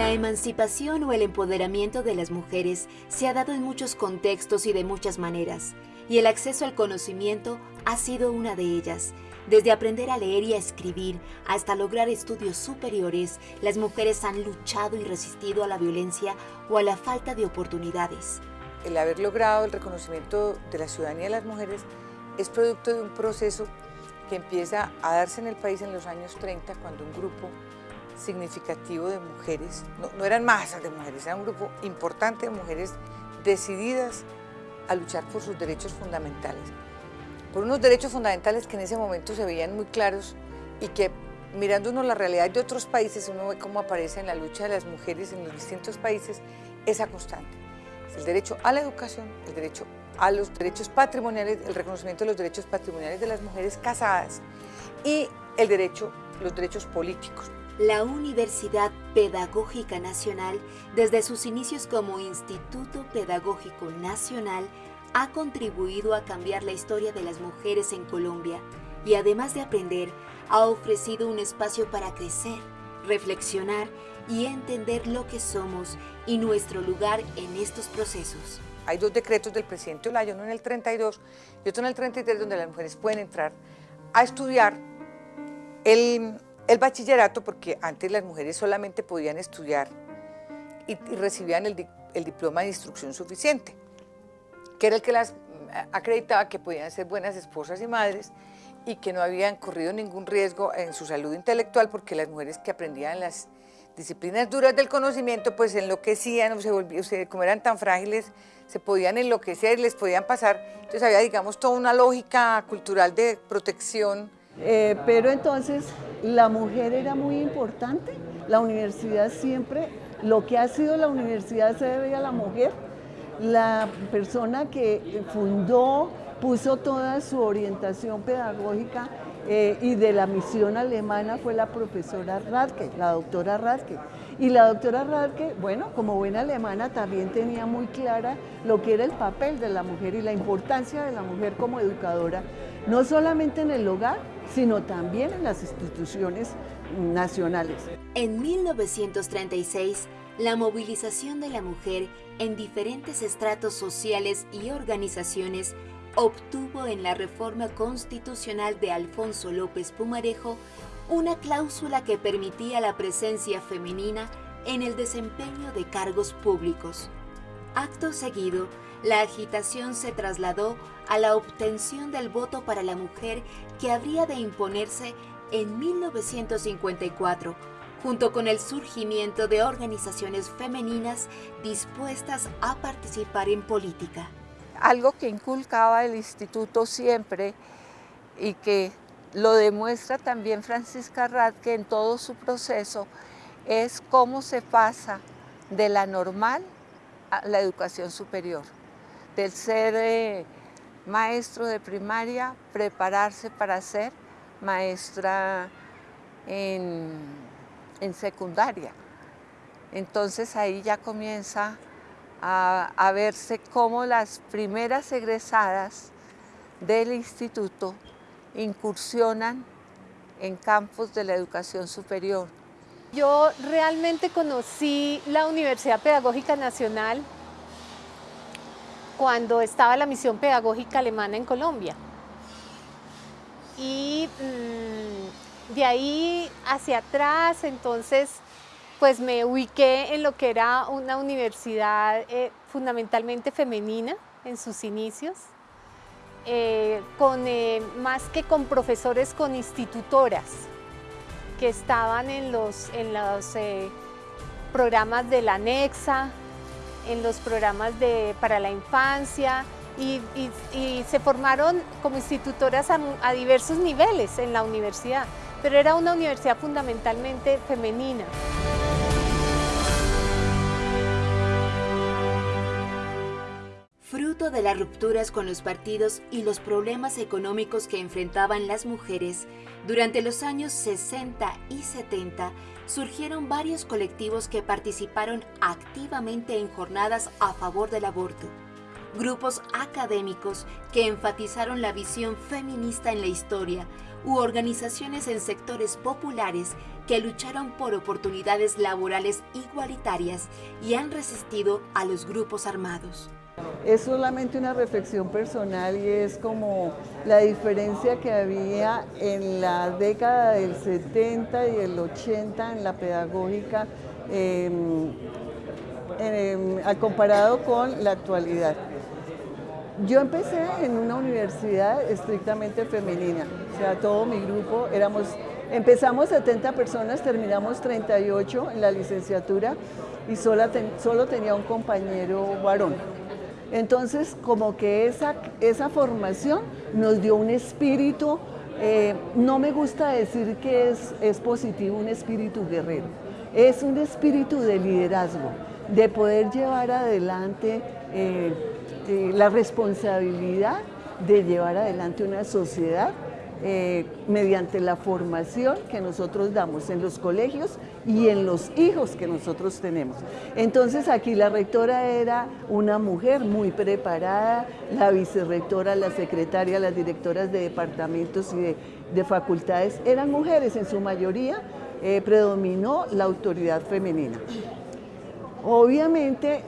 La emancipación o el empoderamiento de las mujeres se ha dado en muchos contextos y de muchas maneras, y el acceso al conocimiento ha sido una de ellas. Desde aprender a leer y a escribir hasta lograr estudios superiores, las mujeres han luchado y resistido a la violencia o a la falta de oportunidades. El haber logrado el reconocimiento de la ciudadanía de las mujeres es producto de un proceso que empieza a darse en el país en los años 30, cuando un grupo significativo de mujeres, no, eran masas de mujeres, era un grupo importante de mujeres decididas a luchar por sus derechos fundamentales. Por unos derechos fundamentales que en ese momento se veían muy claros y que mirando uno la realidad de otros países, uno ve cómo aparece en la lucha de las mujeres en los distintos países esa constante. El derecho a la educación, el derecho a los derechos patrimoniales, el reconocimiento de los derechos patrimoniales de las mujeres casadas y el derecho, los derechos políticos. La Universidad Pedagógica Nacional, desde sus inicios como Instituto Pedagógico Nacional, ha contribuido a cambiar la historia de las mujeres en Colombia y además de aprender, ha ofrecido un espacio para crecer, reflexionar y entender lo que somos y nuestro lugar en estos procesos. Hay dos decretos del presidente Olaya, uno en el 32 y otro en el 33, donde las mujeres pueden entrar a estudiar el el bachillerato, porque antes las mujeres solamente podían estudiar y, recibían el, diploma de instrucción suficiente, que era el que las mm, acreditaba que podían ser buenas esposas y madres y que no habían corrido ningún riesgo en su salud intelectual porque las mujeres que aprendían las disciplinas duras del conocimiento pues enloquecían, se volvían, como eran tan frágiles, se podían enloquecer, les podían pasar. Entonces había, digamos, toda una lógica cultural de protección eh, pero entonces la mujer era muy importante, la universidad siempre, lo que ha sido la universidad se debe a la mujer, la persona que fundó, puso toda su orientación pedagógica eh, y de la misión alemana fue la profesora Radke, la doctora Radke. Y la doctora Radke, bueno, como buena alemana, también tenía muy clara lo que era el papel de la mujer y la importancia de la mujer como educadora, no solamente en el hogar, sino también en las instituciones nacionales. En 1936, la movilización de la mujer en diferentes estratos sociales y organizaciones obtuvo en la reforma constitucional de Alfonso López Pumarejo una cláusula que permitía la presencia femenina en el desempeño de cargos públicos. Acto seguido, la agitación se trasladó a la obtención del voto para la mujer que habría de imponerse en 1954, junto con el surgimiento de organizaciones femeninas dispuestas a participar en política. Algo que inculcaba el instituto siempre y que lo demuestra también Francisca Radke en todo su proceso es cómo se pasa de la normal a la educación superior del ser eh, maestro de primaria, prepararse para ser maestra en, secundaria. Entonces ahí ya comienza a, verse cómo las primeras egresadas del instituto incursionan en campos de la educación superior. Yo realmente conocí la Universidad Pedagógica Nacional cuando estaba la misión pedagógica alemana en Colombia. Y mm, de ahí hacia atrás, entonces, pues me ubiqué en lo que era una universidad eh, fundamentalmente femenina en sus inicios, eh, con, eh, más que con profesores, con institutoras que estaban en los, en los programas de la ANEXA, en los programas de, para la infancia y, se formaron como institutoras a, diversos niveles en la universidad, pero era una universidad fundamentalmente femenina. Fruto de las rupturas con los partidos y los problemas económicos que enfrentaban las mujeres, durante los años 60 y 70 surgieron varios colectivos que participaron activamente en jornadas a favor del aborto. grupos académicos que enfatizaron la visión feminista en la historia u organizaciones en sectores populares que lucharon por oportunidades laborales igualitarias y han resistido a los grupos armados. Es solamente una reflexión personal y es como la diferencia que había en la década del 70 y el 80 en la pedagógica em, comparado con la actualidad. Yo empecé en una universidad estrictamente femenina, todo mi grupo éramos, empezamos 70 personas, terminamos 38 en la licenciatura y solo, solo tenía un compañero varón. Entonces, como que esa, esa formación nos dio un espíritu, eh, no me gusta decir que es, es positivo un espíritu guerrero, es un espíritu de liderazgo, de poder llevar adelante eh, eh, la responsabilidad de llevar adelante una sociedad eh, mediante la formación que nosotros damos en los colegios y en los hijos que nosotros tenemos. Entonces aquí la rectora era una mujer muy preparada, la vicerrectora, la secretaria, las directoras de departamentos y de, facultades eran mujeres en su mayoría, predominó la autoridad femenina. Obviamente,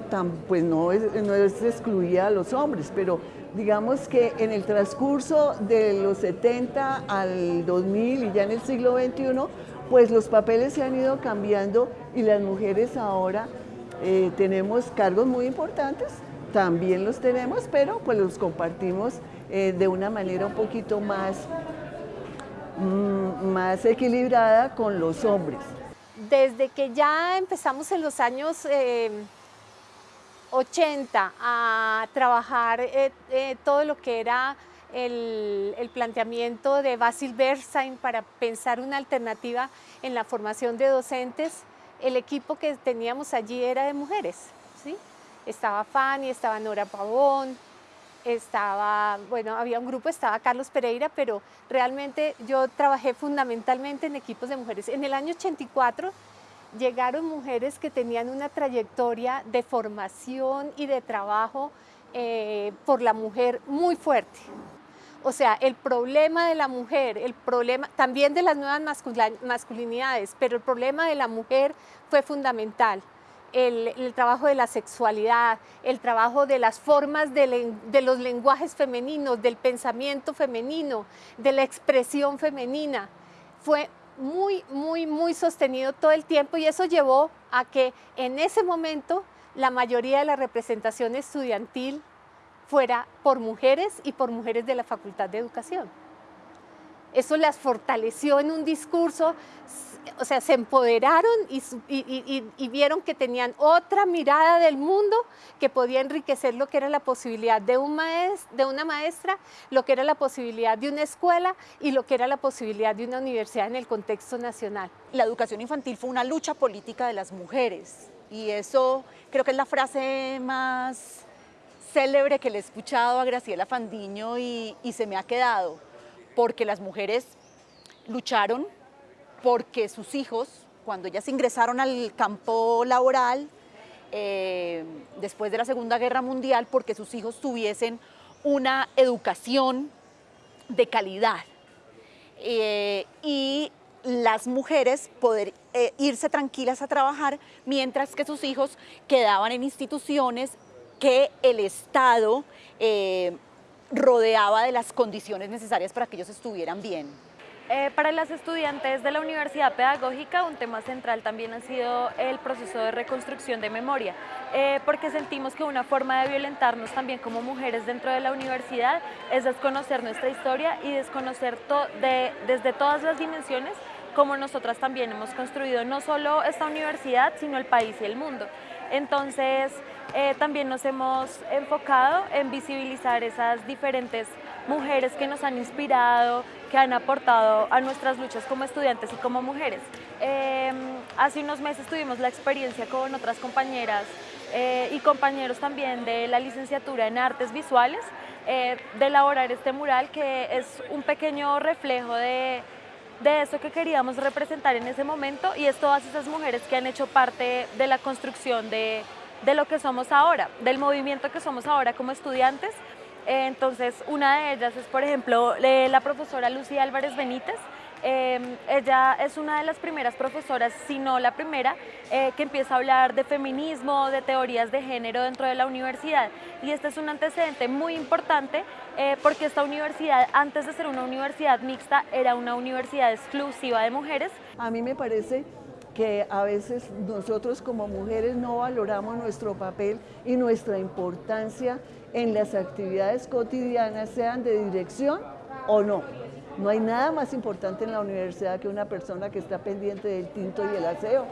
pues no es, no es excluida a los hombres, pero digamos que en el transcurso de los 70 al 2000 y ya en el siglo XXI, pues los papeles se han ido cambiando y las mujeres ahora eh, tenemos cargos muy importantes, también los tenemos, pero pues los compartimos eh, de una manera un poquito más, mm, más equilibrada con los hombres. Desde que ya empezamos en los años 80 eh, a trabajar eh, eh, todo lo que era el, planteamiento de Basil Bersain para pensar una alternativa en la formación de docentes, el equipo que teníamos allí era de mujeres. ¿sí? Estaba Fanny, estaba Nora Pavón, estaba, bueno, había un grupo, estaba Carlos Pereira, pero realmente yo trabajé fundamentalmente en equipos de mujeres. En el año 84 llegaron mujeres que tenían una trayectoria de formación y de trabajo eh, por la mujer muy fuerte. O sea, el problema de la mujer, el problema también de las nuevas masculinidades, pero el problema de la mujer fue fundamental el, trabajo de la sexualidad, el trabajo de las formas de, los lenguajes femeninos, del pensamiento femenino, de la expresión femenina. Fue muy, muy, muy sostenido todo el tiempo y eso llevó a que en ese momento la mayoría de la representación estudiantil fuera por mujeres y por mujeres de la Facultad de Educación. Eso las fortaleció en un discurso, o sea, se empoderaron y, vieron que tenían otra mirada del mundo que podía enriquecer lo que era la posibilidad de, un de una maestra, lo que era la posibilidad de una escuela y lo que era la posibilidad de una universidad en el contexto nacional. La educación infantil fue una lucha política de las mujeres y eso creo que es la frase más célebre que le he escuchado a Graciela Fandiño y se me ha quedado porque las mujeres lucharon, porque sus hijos, cuando ellas ingresaron al campo laboral, eh, después de la Segunda Guerra Mundial, porque sus hijos tuviesen una educación de calidad. Eh, y las mujeres poder eh, irse tranquilas a trabajar, mientras que sus hijos quedaban en instituciones que el Estado rodeaba de las condiciones necesarias para que ellos estuvieran bien. Eh, para las estudiantes de la Universidad Pedagógica un tema central también ha sido el proceso de reconstrucción de memoria, eh, porque sentimos que una forma de violentarnos también como mujeres dentro de la universidad es desconocer nuestra historia y desconocer de, desde todas las dimensiones como nosotras también hemos construido no solo esta universidad, sino el país y el mundo. Entonces, eh, también nos hemos enfocado en visibilizar esas diferentes mujeres que nos han inspirado, que han aportado a nuestras luchas como estudiantes y como mujeres. Em, hace unos meses tuvimos la experiencia con otras compañeras eh, y compañeros también de la licenciatura en artes visuales eh, de elaborar este mural que es un pequeño reflejo de, de eso que queríamos representar en ese momento y es todas esas mujeres que han hecho parte de la construcción de de lo que somos ahora, del movimiento que somos ahora como estudiantes. Entonces, una de ellas es, por ejemplo, la profesora Lucía Álvarez Benítez, Em, ella es una de las primeras profesoras, si no la primera, eh, que empieza a hablar de feminismo, de teorías de género dentro de la universidad. Y este es un antecedente muy importante eh, porque esta universidad, antes de ser una universidad mixta, era una universidad exclusiva de mujeres. A mí me parece que a veces nosotros como mujeres no valoramos nuestro papel y nuestra importancia en las actividades cotidianas, sean de dirección o no. No hay nada más importante en la universidad que una persona que está pendiente del tinto y el aseo.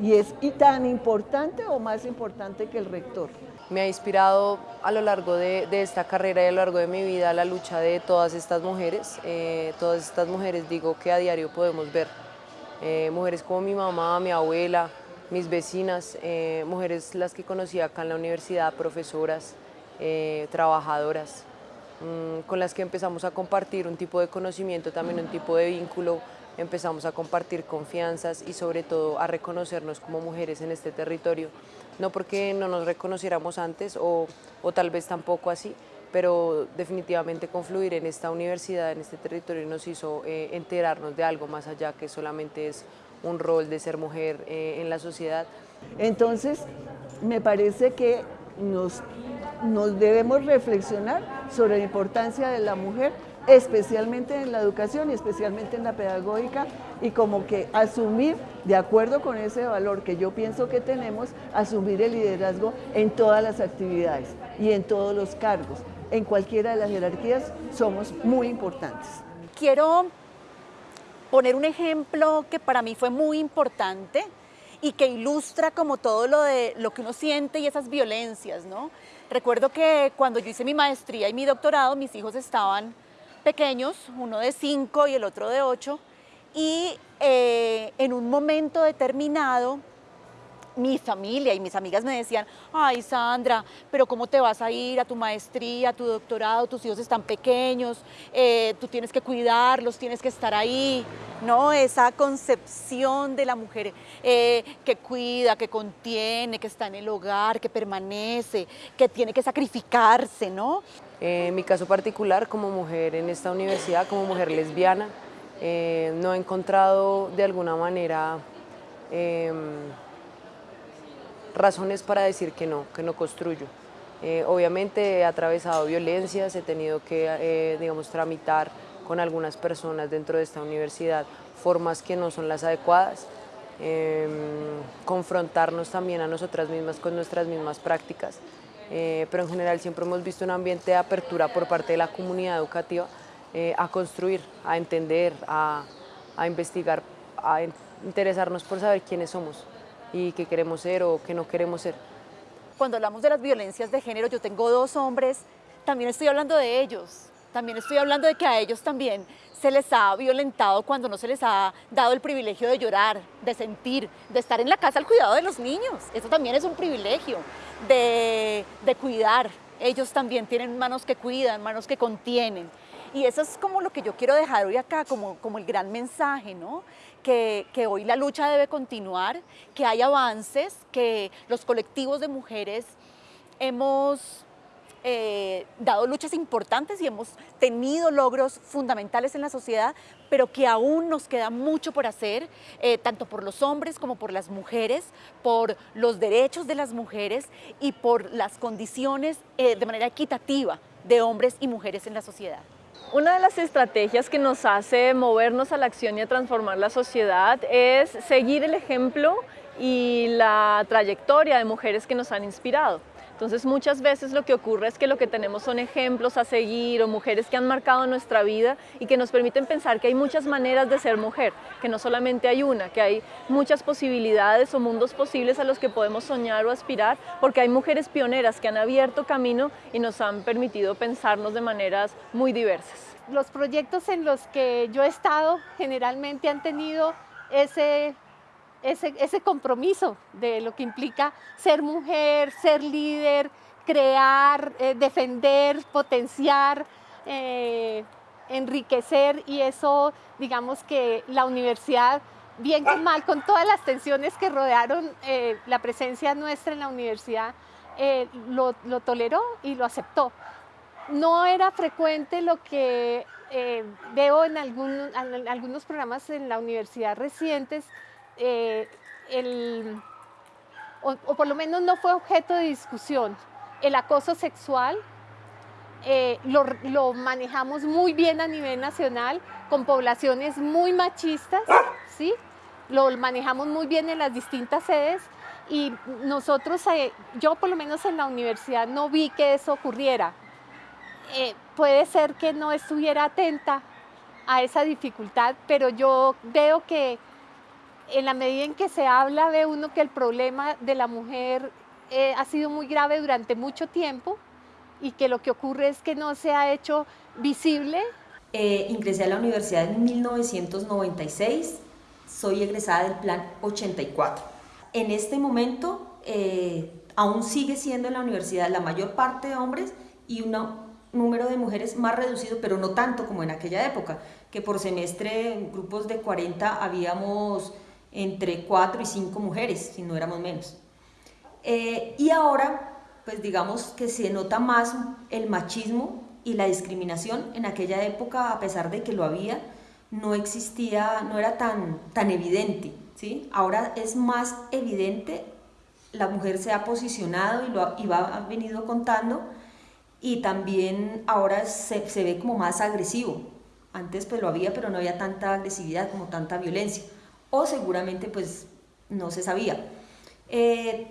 Y es tan importante o más importante que el rector. Me ha inspirado a lo largo de, esta carrera y a lo largo de mi vida la lucha de todas estas mujeres. Eh, todas estas mujeres digo que a diario podemos ver. Eh, mujeres como mi mamá, mi abuela, mis vecinas, eh, mujeres las que conocí acá en la universidad, profesoras, trabajadoras. Mm, con las que empezamos a compartir un tipo de conocimiento, también un tipo de vínculo, empezamos a compartir confianzas y sobre todo a reconocernos como mujeres en este territorio, no porque no nos reconociéramos antes o, o tal vez tampoco así, pero definitivamente confluir en esta universidad, en este territorio, nos hizo eh, enterarnos de algo más allá que solamente es un rol de ser mujer eh, en la sociedad. Entonces, me parece que nos, nos debemos reflexionar sobre la importancia de la mujer, especialmente en la educación y especialmente en la pedagógica, y como que asumir, de acuerdo con ese valor que yo pienso que tenemos, asumir el liderazgo en todas las actividades y en todos los cargos. En cualquiera de las jerarquías somos muy importantes. Quiero poner un ejemplo que para mí fue muy importante y que ilustra como todo lo de lo que uno siente y esas violencias, ¿no? Recuerdo que cuando yo hice mi maestría y mi doctorado, mis hijos estaban pequeños, uno de cinco y el otro de ocho, y eh, en un momento determinado mi familia y mis amigas me decían, ay Sandra, pero ¿cómo te vas a ir a tu maestría, a tu doctorado? Tus hijos están pequeños, eh, tú tienes que cuidarlos, tienes que estar ahí, ¿no? Esa concepción de la mujer eh, que cuida, que contiene, que está en el hogar, que permanece, que tiene que sacrificarse, ¿no? en mi caso particular, como mujer en esta universidad, como mujer lesbiana, eh, no he encontrado de alguna manera em, razones para decir que no, que no construyo. Eh, obviamente he atravesado violencias, he tenido que, eh, digamos, tramitar con algunas personas dentro de esta universidad formas que no son las adecuadas, em, confrontarnos también a nosotras mismas con nuestras mismas prácticas, eh, pero en general siempre hemos visto un ambiente de apertura por parte de la comunidad educativa a construir, a entender, a, a investigar, a interesarnos por saber quiénes somos y qué queremos ser o qué no queremos ser. Cuando hablamos de las violencias de género, yo tengo dos hombres, también estoy hablando de ellos, también estoy hablando de que a ellos también se les ha violentado cuando no se les ha dado el privilegio de llorar, de sentir, de estar en la casa al cuidado de los niños. Eso también es un privilegio, de, de cuidar. Ellos también tienen manos que cuidan, manos que contienen. Y eso es como lo que yo quiero dejar hoy acá, como, como el gran mensaje, ¿no? Que, hoy la lucha debe continuar, que hay avances, que los colectivos de mujeres hemos eh, dado luchas importantes y hemos tenido logros fundamentales en la sociedad, pero que aún nos queda mucho por hacer, eh, tanto por los hombres como por las mujeres, por los derechos de las mujeres y por las condiciones eh, de manera equitativa de hombres y mujeres en la sociedad. Una de las estrategias que nos hace movernos a la acción y a transformar la sociedad es seguir el ejemplo y la trayectoria de mujeres que nos han inspirado. Entonces muchas veces lo que ocurre es que lo que tenemos son ejemplos a seguir o mujeres que han marcado nuestra vida y que nos permiten pensar que hay muchas maneras de ser mujer, que no solamente hay una, que hay muchas posibilidades o mundos posibles a los que podemos soñar o aspirar, porque hay mujeres pioneras que han abierto camino y nos han permitido pensarnos de maneras muy diversas. Los proyectos en los que yo he estado generalmente han tenido ese ese, compromiso de lo que implica ser mujer, ser líder, crear, eh, defender, potenciar, eh, enriquecer y eso, digamos que la universidad bien que mal, con todas las tensiones que rodearon eh, la presencia nuestra en la universidad, eh, lo, toleró y lo aceptó. No era frecuente lo que eh, veo en, algunos programas en la universidad recientes, o, por lo menos no fue objeto de discusión. El acoso sexual lo, lo manejamos muy bien a nivel nacional, con poblaciones muy machistas, ¿sí? Lo manejamos muy bien en las distintas sedes y nosotros, eh, yo por lo menos en la universidad no vi que eso ocurriera. Eh, puede ser que no estuviera atenta a esa dificultad, pero yo veo que en la medida en que se habla, ve uno que el problema de la mujer eh, ha sido muy grave durante mucho tiempo y que lo que ocurre es que no se ha hecho visible eh, ingresé a la universidad en 1996, soy egresada del plan 84. En este momento eh, aún sigue siendo en la universidad la mayor parte de hombres y un número de mujeres más reducido, pero no tanto como en aquella época, que por semestre en grupos de 40 habíamos entre 4 y 5 mujeres, si no éramos menos. Eh, y ahora, pues digamos que se nota más el machismo y la discriminación en aquella época, a pesar de que lo había, no existía, no era tan, tan evidente. ¿sí? Ahora es más evidente, la mujer se ha posicionado y lo y va, ha venido contando, y también ahora se, se, ve como más agresivo. Antes pues lo había, pero no había tanta agresividad como tanta violencia. O seguramente pues no se sabía. Eh,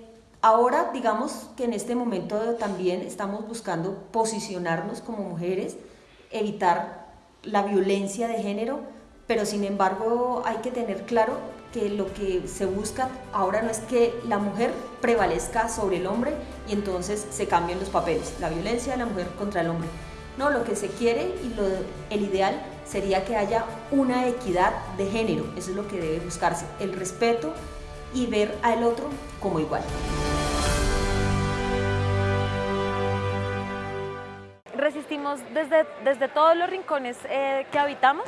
Ahora, digamos que en este momento también estamos buscando posicionarnos como mujeres, evitar la violencia de género, pero sin embargo hay que tener claro que lo que se busca ahora no es que la mujer prevalezca sobre el hombre y entonces se cambien los papeles, la violencia de la mujer contra el hombre. No, lo que se quiere y lo, el ideal sería que haya una equidad de género, eso es lo que debe buscarse, el respeto y ver al otro como igual. Resistimos desde, desde todos los rincones eh, que habitamos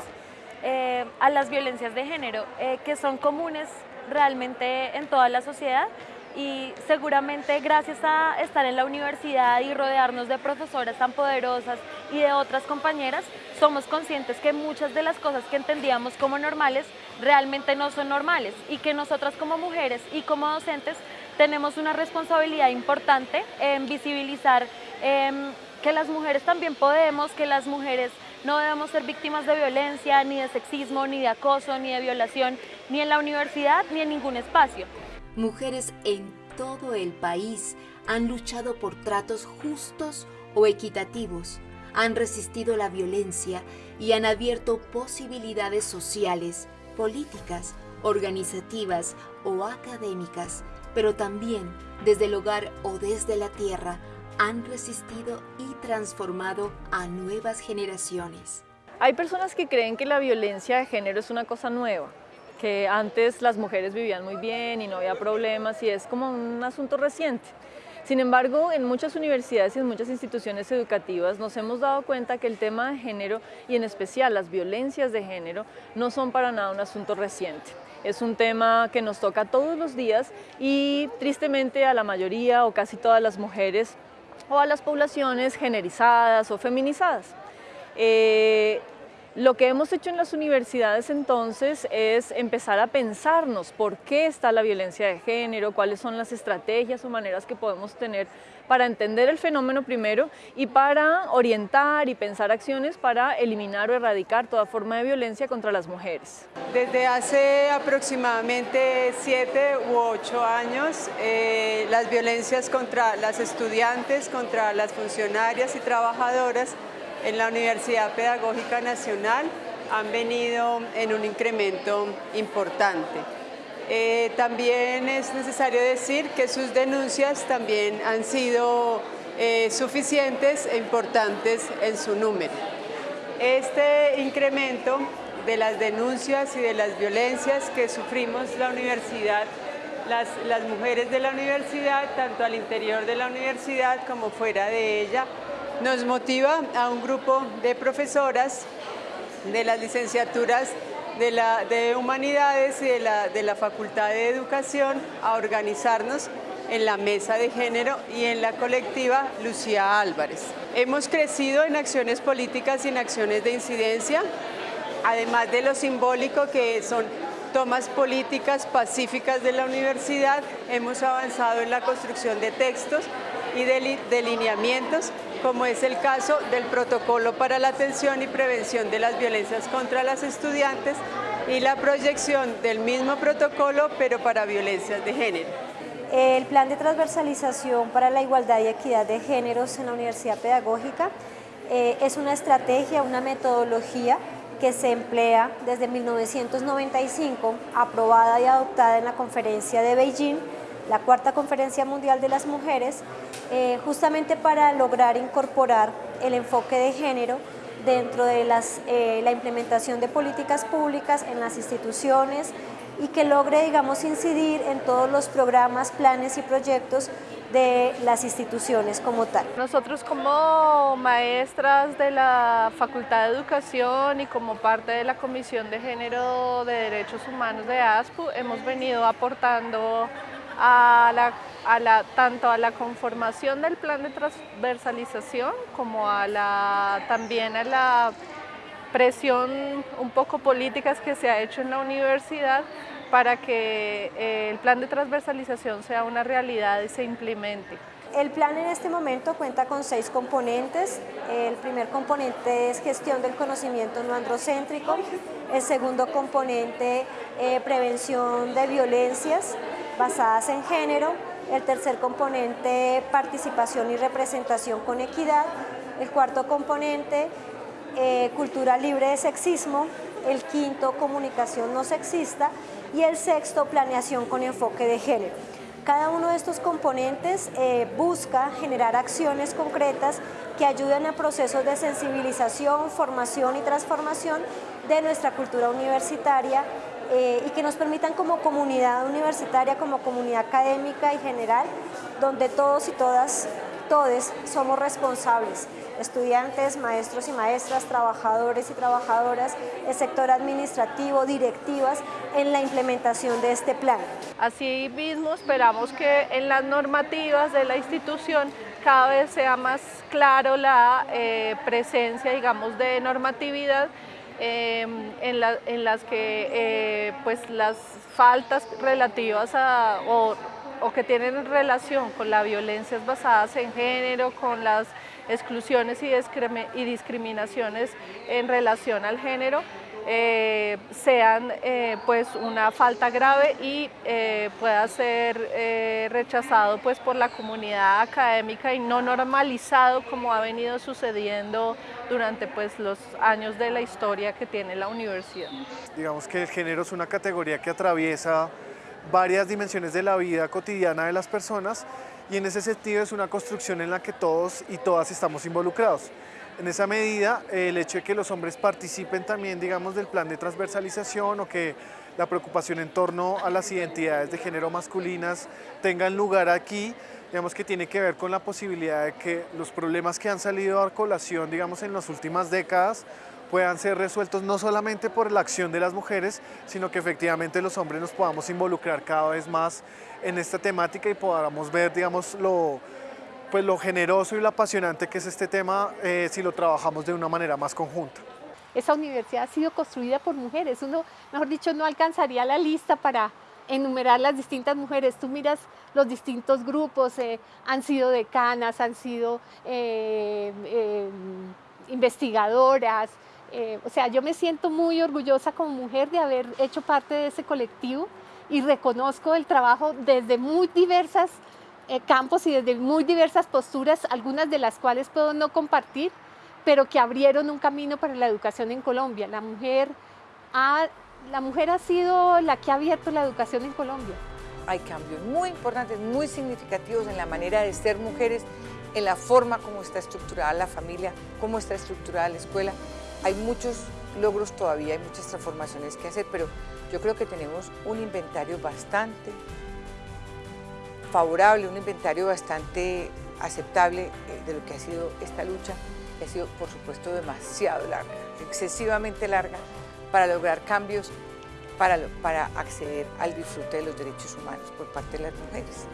eh, a las violencias de género, eh, que son comunes realmente en toda la sociedad y seguramente gracias a estar en la universidad y rodearnos de profesoras tan poderosas y de otras compañeras, somos conscientes que muchas de las cosas que entendíamos como normales realmente no son normales y que nosotras como mujeres y como docentes tenemos una responsabilidad importante en visibilizar em, que las mujeres también podemos, que las mujeres no debemos ser víctimas de violencia, ni de sexismo, ni de acoso, ni de violación, ni en la universidad, ni en ningún espacio. Mujeres en todo el país han luchado por tratos justos o equitativos, han resistido la violencia y han abierto posibilidades sociales, políticas, organizativas o académicas, pero también desde el hogar o desde la tierra han resistido y transformado a nuevas generaciones. Hay personas que creen que la violencia de género es una cosa nueva, que antes las mujeres vivían muy bien y no había problemas y es como un asunto reciente. Sin embargo, en muchas universidades y en muchas instituciones educativas nos hemos dado cuenta que el tema de género y en especial las violencias de género no son para nada un asunto reciente. Es un tema que nos toca todos los días y tristemente a la mayoría o casi todas las mujeres o a las poblaciones generizadas o feminizadas. Eh, lo que hemos hecho en las universidades entonces es empezar a pensarnos por qué está la violencia de género, cuáles son las estrategias o maneras que podemos tener para entender el fenómeno primero y para orientar y pensar acciones para eliminar o erradicar toda forma de violencia contra las mujeres. Desde hace aproximadamente siete u ocho años, eh, las violencias contra las estudiantes, contra las funcionarias y trabajadoras en la Universidad Pedagógica Nacional han venido en un incremento importante. Eh, también es necesario decir que sus denuncias también han sido eh, suficientes e importantes en su número. Este incremento de las denuncias y de las violencias que sufrimos la universidad, las, las mujeres de la universidad, tanto al interior de la universidad como fuera de ella, nos motiva a un grupo de profesoras de las licenciaturas de, Humanidades y de la, Facultad de Educación a organizarnos en la mesa de género y en la colectiva Lucía Álvarez. Hemos crecido en acciones políticas y en acciones de incidencia, además de lo simbólico que son tomas políticas pacíficas de la universidad, hemos avanzado en la construcción de textos y de delineamientos, como es el caso del protocolo para la atención y prevención de las violencias contra las estudiantes y la proyección del mismo protocolo, pero para violencias de género. El plan de transversalización para la igualdad y equidad de géneros en la Universidad Pedagógica eh, es una estrategia, una metodología que se emplea desde 1995, aprobada y adoptada en la conferencia de Beijing, la cuarta conferencia mundial de las mujeres, eh, justamente para lograr incorporar el enfoque de género dentro de eh, la implementación de políticas públicas en las instituciones, y que logre, digamos, incidir en todos los programas, planes y proyectos de las instituciones como tal. Nosotros como maestras de la Facultad de Educación y como parte de la Comisión de Género de Derechos Humanos de ASPU hemos venido aportando a la, tanto a la conformación del plan de transversalización como a la, también a la presión un poco políticas que se ha hecho en la universidad para que eh, el plan de transversalización sea una realidad y se implemente. El plan en este momento cuenta con seis componentes. El primer componente es gestión del conocimiento no androcéntrico. El segundo componente, eh, prevención de violencias basadas en género. El tercer componente, participación y representación con equidad. El cuarto componente, eh, cultura libre de sexismo, el quinto, comunicación no sexista y el sexto, planeación con enfoque de género. Cada uno de estos componentes eh, busca generar acciones concretas que ayuden a procesos de sensibilización, formación y transformación de nuestra cultura universitaria eh, y que nos permitan como comunidad universitaria, como comunidad académica y general, donde todos y todas, todos somos responsables estudiantes, maestros y maestras, trabajadores y trabajadoras, el sector administrativo, directivas, en la implementación de este plan. Asimismo, esperamos que en las normativas de la institución cada vez sea más claro la eh, presencia, digamos, de normatividad em, en, las que eh, pues las faltas relativas a, o, o que tienen relación con las violencias basadas en género, con las exclusiones y, discriminaciones en relación al género, eh, sean eh, pues una falta grave y eh, pueda ser rechazado pues por la comunidad académica y no normalizado como ha venido sucediendo durante pues los años de la historia que tiene la universidad. Digamos que el género es una categoría que atraviesa varias dimensiones de la vida cotidiana de las personas y en ese sentido es una construcción en la que todos y todas estamos involucrados. En esa medida, el hecho de que los hombres participen también, digamos, del plan de transversalización o que la preocupación en torno a las identidades de género masculinas tengan lugar aquí, digamos que tiene que ver con la posibilidad de que los problemas que han salido a colación, digamos, en las últimas décadas, puedan ser resueltos no solamente por la acción de las mujeres, sino que efectivamente los hombres nos podamos involucrar cada vez más en esta temática y podamos ver, digamos, lo, pues, lo generoso y lo apasionante que es este tema eh, si lo trabajamos de una manera más conjunta. Esa universidad ha sido construida por mujeres, uno, mejor dicho, no alcanzaría la lista para enumerar las distintas mujeres. Tú miras los distintos grupos, eh, han sido decanas, han sido eh, investigadoras, o sea, yo me siento muy orgullosa como mujer de haber hecho parte de ese colectivo y reconozco el trabajo desde muy diversas eh, campos y desde muy diversas posturas, algunas de las cuales puedo no compartir, pero que abrieron un camino para la educación en Colombia. La mujer ha, la mujer ha sido la que ha abierto la educación en Colombia. Hay cambios muy importantes, muy significativos en la manera de ser mujeres, en la forma como está estructurada la familia, cómo está estructurada la escuela. Hay muchos logros todavía, hay muchas transformaciones que hacer, pero yo creo que tenemos un inventario bastante favorable, un inventario bastante aceptable eh, de lo que ha sido esta lucha, que ha sido por supuesto demasiado larga, excesivamente larga, para lograr cambios, para, para acceder al disfrute de los derechos humanos por parte de las mujeres.